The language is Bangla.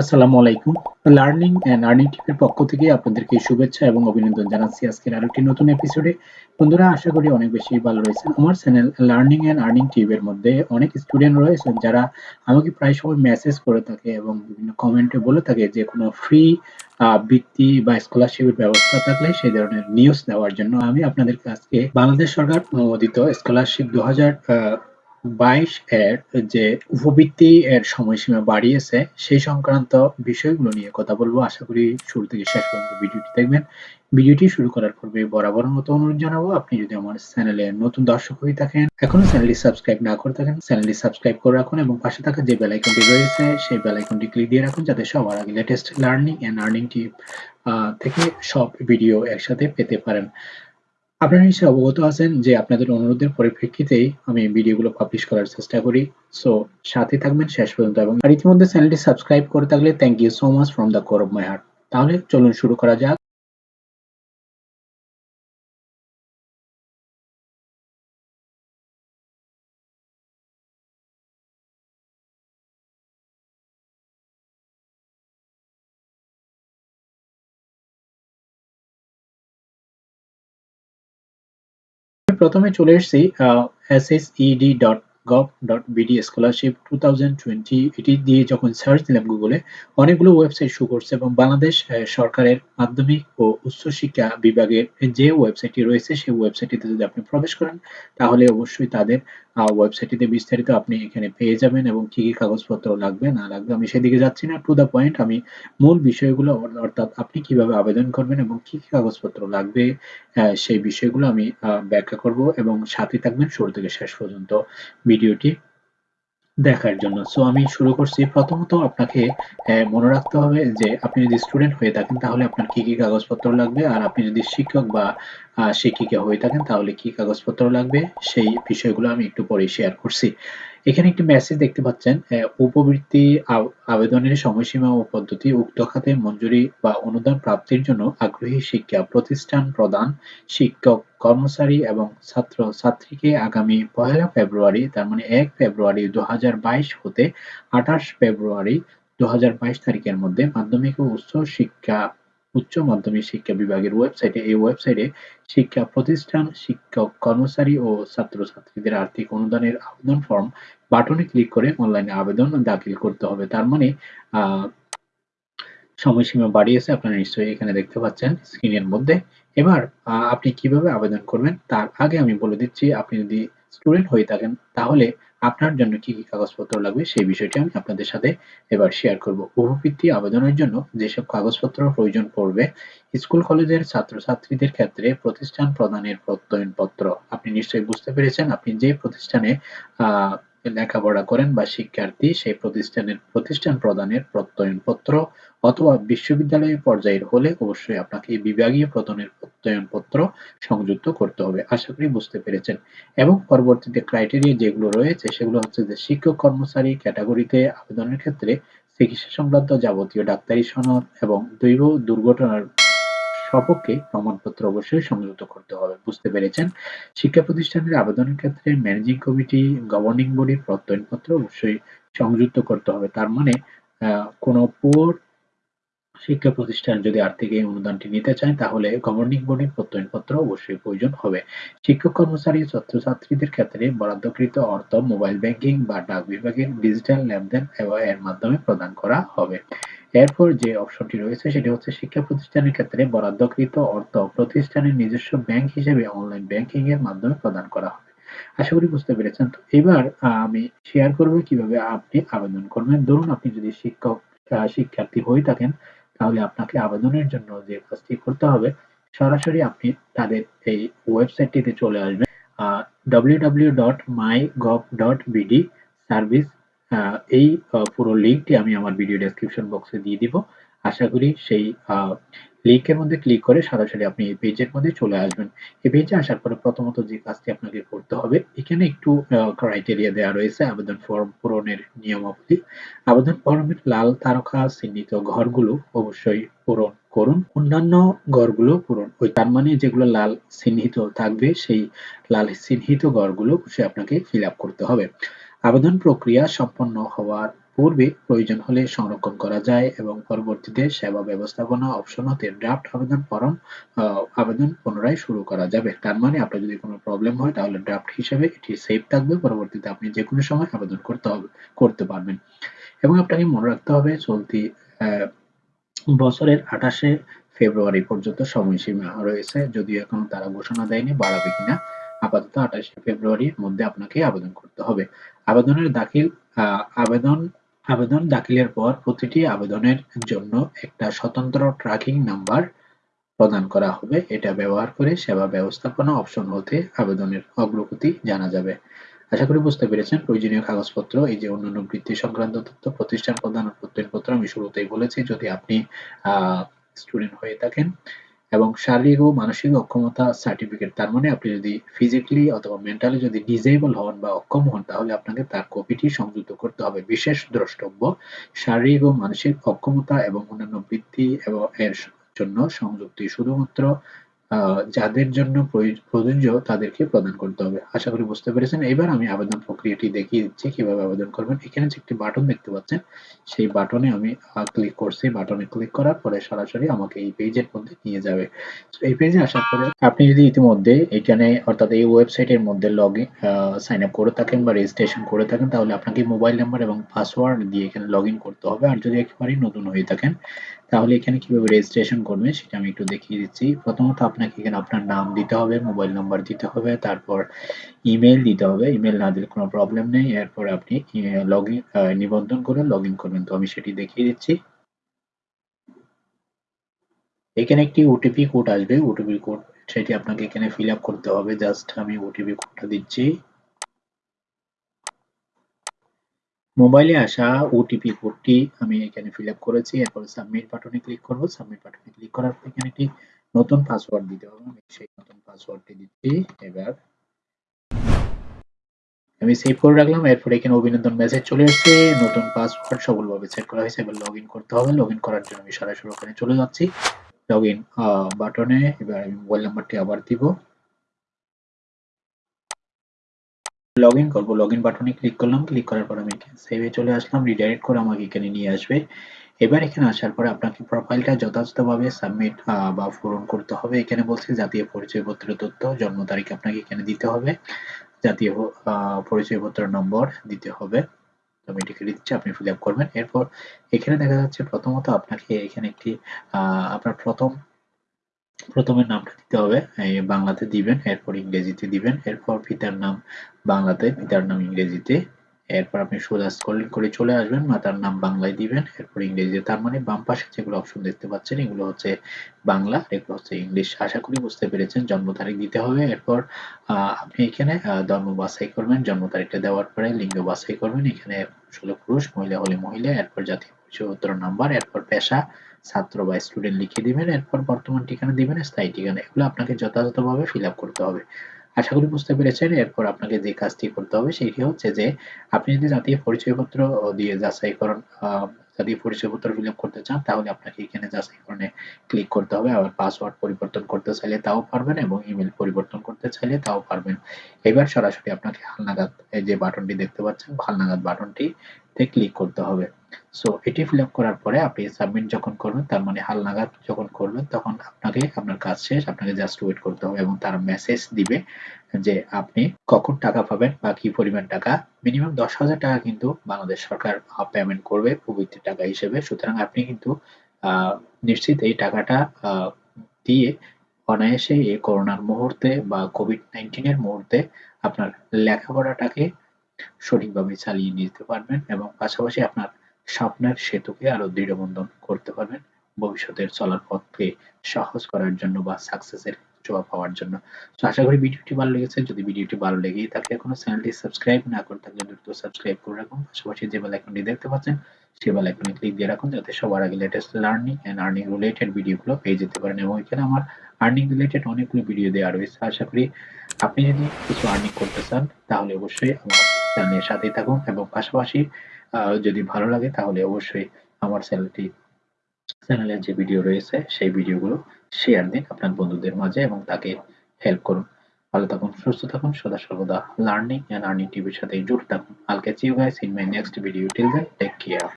আসসালামু আলাইকুম। লার্নিং অ্যান্ড আর্নিং টিপের পক্ষ থেকে আপনাদেরকে শুভেচ্ছা এবং অভিনন্দন জানাচ্ছি আজকের আরও একটি নতুন এপিসোডে বন্ধুরা, আশা করি অনেক বেশি ভালো রয়েছেন। আমার চ্যানেল লার্নিং অ্যান্ড আর্নিং টিপের মধ্যে অনেক স্টুডেন্ট রয়েছেন যারা আমাকে প্রায় সময় মেসেজ করে থাকে এবং বিভিন্ন কমেন্টে বলে থাকে যে, কোনো ফ্রি বৃত্তি বা স্কলারশিপের ব্যবস্থা থাকলে সেই ধরনের নিউজ দেওয়ার জন্য আমি আপনাদের আজকে বাংলাদেশ সরকার অনুমোদিত স্কলারশিপ দু হাজার বাইশ এর যে উপবৃত্তি এর সময়সীমা বাড়িয়েছে, সেই সংক্রান্ত বিষয়গুলো নিয়ে কথা বলব। আশা করি শুরু থেকে শেষ পর্যন্ত ভিডিওটি দেখবেন। ভিডিওটি শুরু করার পূর্বে বরাবর মতো অনুরোধ জানাব, আপনি যদি আমার চ্যানেলে নতুন দর্শক হয়ে থাকেন এখনও চ্যানেলটি সাবস্ক্রাইব না করে থাকেন, চ্যানেলটি সাবস্ক্রাইব করে রাখুন এবং পাশে থাকা যে বেল আইকনটি রয়েছে, সেই বেল আইকনটি ক্লিক দিয়ে রাখুন যাতে সবার আগে latest learning and earning tip থেকে সব ভিডিও একসাথে পেতে পারেন। আপনারা নিশ্চয়ই অবগত আছেন যে আপনাদের অনুরোধের পরিপ্রেক্ষিতেই আমি ভিডিওগুলো পাবলিশ করার চেষ্টা করি। সো সাথে থাকবেন শেষ পর্যন্ত এবং আর ইতিমধ্যে চ্যানেলটি সাবস্ক্রাইব করে থাকলে thank you so much from the core of my heart তাহলে চলুন শুরু করা যাক। প্রথমে চলে এসেছি SSED dot gov dot BD scholarship two এটি দিয়ে যখন সার্চ দিলাম গুগলে অনেকগুলো ওয়েবসাইট শো করছে এবং বাংলাদেশ সরকারের মাধ্যমিক ও উচ্চ শিক্ষা বিভাগের যে ওয়েবসাইটটি রয়েছে, সেই ওয়েবসাইটটিতে যদি আপনি প্রবেশ করেন, তাহলে অবশ্যই তাদের ওয়েবসাইটটিতে বিস্তারিত আপনি এখানে পেয়ে যাবেন এবং কি কি কাগজপত্র লাগবে, না লাগবে, আমি সেদিকে যাচ্ছি না। টু দ্য পয়েন্ট আমি মূল বিষয়গুলো অর্থাৎ আপনি কীভাবে আবেদন করবেন এবং কি কি কাগজপত্র লাগবে সেই বিষয়গুলো আমি ব্যাখ্যা করব এবং সাথে থাকবেন শুরু থেকে শেষ পর্যন্ত। ভিডিওটি দেখার জন্য। সো আমি শুরু করছি। প্রথমত আপনাকে মনে রাখতে হবে যে, আপনি যদি স্টুডেন্ট হয়ে থাকেন, তাহলে আপনার কি কি কাগজপত্র লাগবে? আর আপনি যদি শিক্ষক বা শিক্ষিকা হয়ে থাকেন, তাহলে কি কাগজপত্র লাগবে? সেই বিষয়গুলো আমি একটু পরে শেয়ার করছি। এখানে একটি মেসেজ দেখতে পাচ্ছেন উপবৃত্তি আবেদনের সময়সীমা ও পদ্ধতি, উক্ত খাতে মঞ্জুরি বা অনুদান প্রাপ্তির জন্য আগ্রহী শিক্ষা প্রতিষ্ঠান প্রদান শিক্ষক কর্মচারী এবং ছাত্র ছাত্রীকে আগামী পহেলা ফেব্রুয়ারি, তার মানে এক ফেব্রুয়ারি হাজার বাইশ হতে আঠাশ ফেব্রুয়ারি দু তারিখের মধ্যে মাধ্যমিক ও উচ্চ শিক্ষা, উচ্চ মাধ্যমিক শিক্ষা বিভাগের ওয়েবসাইটে এই ওয়েবসাইটে শিক্ষা প্রতিষ্ঠান, শিক্ষক, কর্মচারী ও ছাত্রছাত্রীদের আর্থিক অনুদানের আবেদন ফর্ম বাটনে ক্লিক করে অনলাইনে আবেদন দাখিল করতে হবে। তার মানে সময়সীমা বাড়িয়েছে, আপনারা নিশ্চয়ই এখানে দেখতে পাচ্ছেন স্ক্রিনের মধ্যে। এবার আপনি কীভাবে আবেদন করবেন তার আগে আমি বলে দিচ্ছি, আপনি যদি স্টুডেন্ট হয়ে থাকেন, তাহলে আপনার জন্য কি কি কাগজপত্র লাগবে সেই বিষয়টি আমি আপনাদের সাথে এবার শেয়ার করব। উপবৃত্তি আবেদনের জন্য যেসব কাগজপত্র প্রয়োজন পড়বে, স্কুল কলেজের ছাত্রছাত্রীদের ক্ষেত্রে প্রতিষ্ঠান প্রদানের প্রত্যয়নপত্র। আপনি নিশ্চয়ই বুঝতে পেরেছেন, আপনি যে প্রতিষ্ঠানে লেখাপড়া করেন বা শিক্ষার্থী, সেই প্রতিষ্ঠানের প্রতিষ্ঠান প্রদানের প্রত্যয়নপত্র অথবা বিশ্ববিদ্যালয় পর্যায়ের হলে অবশ্যই আপনাকে বিভাগীয় প্রদানের প্রত্যয়নপত্র সংযুক্ত করতে হবে। আশা করি বুঝতে পেরেছেন। এবং পরবর্তীতে ক্রাইটেরিয়া যেগুলো রয়েছে, সেগুলো হচ্ছে যে শিক্ষক, কর্মচারী ক্যাটাগরিতে আবেদনের ক্ষেত্রে চিকিৎসা সংক্রান্ত যাবতীয় ডাক্তারি সনদ এবং দৈব দুর্ঘটনার সপক্ষে প্রমাণপত্র অবশ্যই সংযুক্ত করতে হবে, বুঝতে পেরেছেন? শিক্ষা প্রতিষ্ঠানের আবেদনের ক্ষেত্রে ম্যানেজিং কমিটি গভর্নিং বডির প্রত্যয়নপত্র অবশ্যই সংযুক্ত করতে হবে। তার মানে কোনো পুর শিক্ষা প্রতিষ্ঠান যদি আর্থিক এই অনুদানটি নিতে চায়, তাহলে গভর্নিং বডির প্রত্যয়নপত্র অবশ্যই প্রয়োজন হবে। শিক্ষক কর্মচারী, ছাত্রছাত্রীদের ক্ষেত্রে বরাদ্দকৃত অর্থ মোবাইল ব্যাংকিং বা ডাক বিভাগের ডিজিটাল লেনদেন এর মাধ্যমে প্রদান করা হবে। এরপর যে অপশনটি রয়েছে সেটি হচ্ছে শিক্ষা প্রতিষ্ঠানের ক্ষেত্রে বরাদ্দকৃত অর্থ প্রতিষ্ঠানের নিজস্ব ব্যাংক হিসেবে অনলাইন ব্যাংকিং এর মাধ্যমে প্রদান করা হবে। আশা করি বুঝতে পেরেছেন। তো এবার আমি শেয়ার করব কীভাবে আপনি আবেদন করবেন। ধরুন আপনি যদি শিক্ষক শিক্ষার্থী হয়ে থাকেন, তাহলে আপনাকে আবেদনের জন্য যে কাজটি করতে হবে, সরাসরি আপনি তাদের এই ওয়েবসাইটটিতে চলে আসবেন www.mygov.bd সার্ভিস এই পুরো লিঙ্কটি আমি আমার ভিডিও ডেসক্রিপশন বক্সে দিয়ে দিব। আশা করি সেই লিঙ্কের মধ্যে ক্লিক করে সরাসরি আপনি এই পেজের মধ্যে চলে আসবেন। এই পেজে আসার পরে প্রথমত যে কাজটি আপনাকে করতে হবে, এখানে একটু ক্রাইটেরিয়া দেওয়া রয়েছে, আবেদন ফর্ম পূরণের নিয়মাবলী। আবেদন ফর্মের লাল তারকা চিহ্নিত ঘরগুলো অবশ্যই পূরণ করুন। অন্যান্য ঘরগুলো পূরণ, ওই তার মানে যেগুলো লাল চিহ্নিত থাকবে, সেই লাল চিহ্নিত ঘরগুলো সে আপনাকে ফিল আপ করতে হবে। আবেদন প্রক্রিয়া সম্পন্ন হওয়ার পূর্বে প্রয়োজন হলে সংরক্ষণ করা যায় এবং পরবর্তীতে সেবা ব্যবস্থাপনা অপশন হতে ড্রাফট আবেদন ফরম আবেদন পুনরায় শুরু করা যাবে। তার মানে আপনার যদি কোনো প্রবলেম হয় তাহলে ড্রাফট হিসেবে এটি সেভ থাকবে। পরবর্তীতে আপনি যে কোনো সময় আবেদন করতে হবে, করতে পারবেন। এবং আপনাকে মনে রাখতে হবে, চলতি বছরের আঠাশে ফেব্রুয়ারি পর্যন্ত সময়সীমা রয়েছে। যদিও এখন তারা ঘোষণা দেয়নি, বাড়াবে কিনা আপাতত আঠাশে ফেব্রুয়ারির মধ্যে আপনাকে আবেদন করতে হবে। আবেদনের দাখিল আবেদন আবেদন দাখিলের পর প্রতিটি আবেদনের জন্য একটা স্বতন্ত্র ট্র্যাকিং নাম্বার প্রদান করা হবে। এটা ব্যবহার করে সেবা ব্যবস্থাপনা অপশন হতে আবেদনের অগ্রগতি জানা যাবে। আশা করি বুঝতে পেরেছেন। প্রয়োজনীয় কাগজপত্র, এই যে অন্যান্য বৃত্তি সংক্রান্ত তথ্য, প্রতিষ্ঠান প্রদান প্রত্যয়নপত্র আমি শুরুতেই বলেছি। যদি আপনি স্টুডেন্ট হয়ে থাকেন এবং শারীরিক ও মানসিক অক্ষমতা সার্টিফিকেট তার মানে আপনি যদি ফিজিক্যালি অথবা মেন্টালি যদি ডিজেবল হন বা অক্ষম হন, তাহলে আপনাকে তার কপিটি সংযুক্ত করতে হবে। বিশেষ দ্রষ্টব্য, শারীরিক ও মানসিক অক্ষমতা এবং অন্যান্য বৃদ্ধি এবং এর জন্য সংযুক্তি শুধুমাত্র যাদের জন্য প্রযোজ্য তাদেরকে প্রদান করতে হবে। আশা করি বুঝতে পেরেছেন। এবার আমি আবেদন প্রক্রিয়াটি দেখিয়ে দিচ্ছি, কীভাবে আবেদন করবেন। এখানে যে একটি বাটন দেখতে পাচ্ছেন, সেই বাটনে আমি ক্লিক করছি। বাটনে ক্লিক করার পরে সরাসরি আমাকে এই পেজের মধ্যে নিয়ে যাবে। এই পেজে আসার পরে আপনি যদি ইতিমধ্যে এখানে, অর্থাৎ এই ওয়েবসাইটের মধ্যে লগ ইন সাইন আপ করে থাকেন বা রেজিস্ট্রেশন করে থাকেন, তাহলে আপনাকে মোবাইল নাম্বার এবং পাসওয়ার্ড দিয়ে এখানে লগ করতে হবে। আর যদি একেবারেই নতুন হয়ে থাকেন তাহলে এখানে কীভাবে রেজিস্ট্রেশন করবেন সেটা আমি একটু দেখিয়ে দিচ্ছি। প্রথমত আপনাকে এখানে আপনার নাম দিতে হবে মোবাইল নাম্বার দিতে হবে, তারপর ইমেল দিতে হবে। ইমেল না দিলে কোনো প্রবলেম নেই। এরপর আপনি লগ ইন নিবন্ধন করে লগ করবেন তো আমি সেটি দেখিয়ে দিচ্ছি। এখানে একটি ওটিপি কোড আসবে। ওটিপি কোড সেটি আপনাকে এখানে ফিল আপ করতে হবে। জাস্ট আমি ওটিপি কোডটা দিচ্ছি। মোবাইলে আসা ওটিপি কোডটি আমি এখানে ফিল আপ করেছি। এরপর সাবমিট বাটনে ক্লিক করব। সাবমিট বাটনে ক্লিক করার পর এখানে একটি নতুন পাসওয়ার্ড দিতে হবে। আমি সেই নতুন পাসওয়ার্ডটি দিচ্ছি। এবার আমি সেভ করে রাখলাম। এরপর এখানে অভিনন্দন মেসেজ চলে এসেছে নতুন পাসওয়ার্ড সফলভাবে সেট করা হয়েছে। এবার লগ করতে হবে। লগ করার জন্য আমি সরাসরি ওখানে চলে যাচ্ছি। লগ বাটনে। এবার আমি মোবাইল নাম্বারটি আবার দিব। লগ ইন করব বাটনে ক্লিক করলাম ক্লিক করার পর আমি সেভে চলে আসলাম রিডাইরেক্ট করে আমাকে এখানে নিয়ে আসবে। এবার এখানে আসার পরে আপনাকে প্রোফাইলটা যথাযথভাবে সাবমিট বা পূরণ করতে হবে। এখানে বলছে জাতীয় পরিচয়পত্রের তথ্য, জন্ম তারিখ আপনাকে এখানে দিতে হবে। জাতীয় পরিচয়পত্র নম্বর দিতে হবে। আমি এটিকে দিচ্ছি, আপনি ফিল করবেন। এরপর এখানে দেখা যাচ্ছে প্রথমত আপনাকে এখানে একটি আপনার প্রথম প্রথমে নামটা দিতে হবে বাংলাতে দিবেন, এরপর ইংরেজিতে দিবেন, এরপর পিতার নাম বাংলাতে, পিতার নাম ইংরেজিতে, এরপর আপনি সোজা স্ক্রলিং করে চলে আসবেন, মাতার নাম বাংলায় দিবেন, এরপর ইংরেজিতে, তার মানে বাম পাশে যেগুলো অপশন দেখতে পাচ্ছেন, এগুলো হচ্ছে বাংলা এগুলো হচ্ছে ইংলিশ। আশা করি বুঝতে পেরেছেন, জন্ম তারিখ দিতে হবে, এরপর আপনি এখানে ধর্ম বাছাই করবেন, জন্ম তারিখটা দেওয়ার পরে লিঙ্গ বাছাই করবেন, এখানে আসলে পুরুষ, মহিলা হলে মহিলা, এরপর জাতীয় পরিচয়পত্র নাম্বার এরপর পেশা, ছাত্র বা স্টুডেন্ট লিখে দিবেন, এরপর বর্তমান ঠিকানা দিবেন, স্থায়ী ঠিকানা। এগুলো আপনাকে যথাযথভাবে ফিল করতে হবে। আশা করি বুঝতে পেরেছেন, এরপর আপনাকে যে কাজটি করতে হবে সেটি হচ্ছে যে, আপনি যদি জাতীয় পরিচয়পত্র দিয়ে যাচাইকরণ জাতীয় পরিচয়পত্র ফিল করতে চান, তাহলে আপনাকে এখানে যাচাইকরণে ক্লিক করতে হবে। আবার পাসওয়ার্ড পরিবর্তন করতে চাইলে তাও পারবেন এবং ইমেল পরিবর্তন করতে চাইলে তাও পারবেন। এবার সরাসরি আপনাকে হালনাগাদ যে বাটনটি দেখতে পাচ্ছেন, হালনাগাদ বাটনটি তে ক্লিক করতে হবে। সো এটি ফিল করার পরে আপনি সাবমিট যখন করবেন, তার মানে হালনাগাদ যখন করবেন, তখন আপনাকে আপনার কাজ শেষ, আপনাকে জাস্ট ওয়েট করতে হবে এবং তার মেসেজ দিবে যে আপনি কখন টাকা পাবেন বা কি পরিমাণ টাকা। মিনিমাম দশ হাজার টাকা কিন্তু বাংলাদেশ সরকার পেমেন্ট করবে প্রবৃত্তি টাকা হিসেবে। সুতরাং আপনি কিন্তু নিশ্চিত এই টাকাটা দিয়ে অনায়াসে এই করোনার মুহূর্তে বা কোভিড নাইন্টিনের মুহূর্তে আপনার লেখাপড়াটাকে সঠিকভাবে চালিয়ে নিতে পারবেন এবং পাশাপাশি আপনার স্বপ্নের সেতুকে আরও দৃঢ়বন্ধন করতে পারবেন। ভবিষ্যতের চলার পথকে সহজ করার জন্য বা সাকসেসের জবাব পাওয়ার জন্য। তো আশা করি ভিডিওটি ভালো লেগেছে। যদি ভিডিওটি ভালো লেগেই থাকে, এখনও চ্যানেলটি সাবস্ক্রাইব না করে থাকলে দ্রুত সাবস্ক্রাইব করে রাখুন। পাশাপাশি যে বেল আইকনটি দেখতে পাচ্ছেন সেই বেল আইকনে ক্লিক দিয়ে রাখুন যাতে সবার আগে latest learning and earning related ভিডিওগুলো পেয়ে যেতে পারেন। এবং এখানে আমার আর্নিং রিলেটেড অনেকগুলো ভিডিও দেওয়া রয়েছে। আশা করি আপনি যদি কিছু আর্নিং করতে চান, তাহলে অবশ্যই আমার চ্যানেলের সাথেই থাকুন এবং পাশাপাশি যদি ভালো লাগে তাহলে অবশ্যই আমার চ্যানেলটি চ্যানেলের যে ভিডিও রয়েছে সেই ভিডিওগুলো শেয়ার দিন আপনার বন্ধুদের মাঝে এবং তাকে হেল্প করুন ভালো থাকুন, সুস্থ থাকুন, সদা সর্বদা লার্নিং অ্যান্ড আর্নিং টিভির সাথে জুড়ে থাকুন। I'll catch you guys in my next video till then take care.